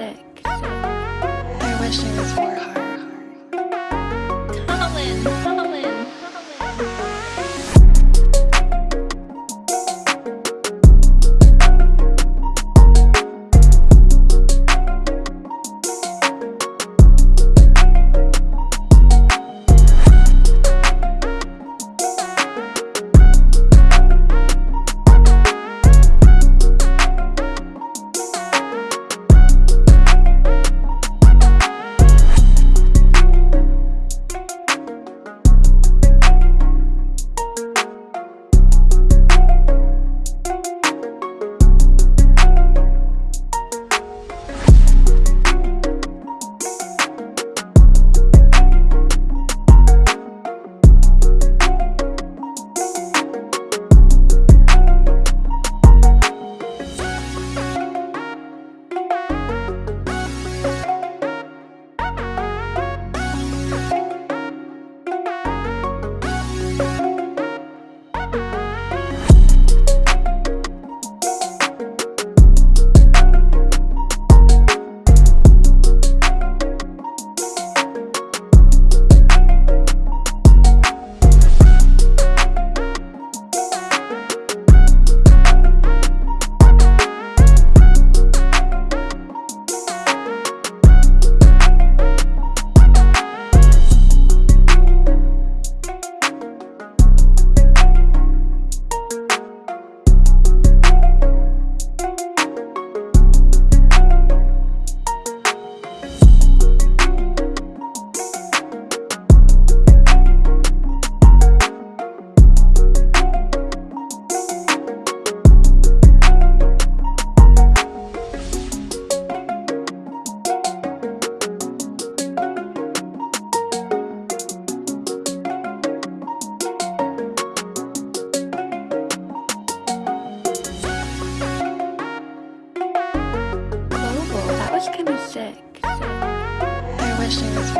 I wish there was Kind of sick. I wish there